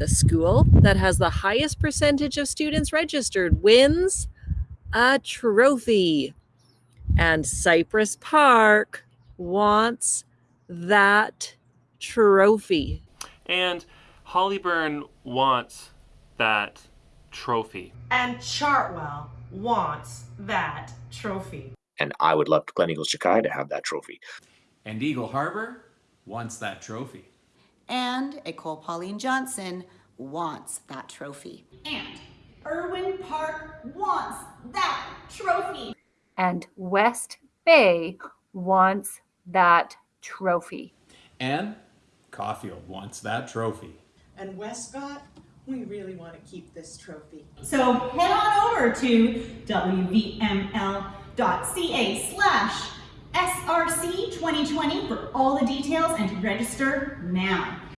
The school that has the highest percentage of students registered wins a trophy. And Cypress Park wants that trophy. And Hollyburn wants that trophy. And Chartwell wants that trophy. And I would love Gleneagles Chikai to have that trophy. And Eagle Harbor wants that trophy. And Ecole Pauline Johnson wants that trophy. And Irwin Park wants that trophy. And West Bay wants that trophy. And Caulfeild wants that trophy. And Westcot, we really want to keep this trophy. So head on over to wvml.ca slash SRC 2020 for all the details and register now.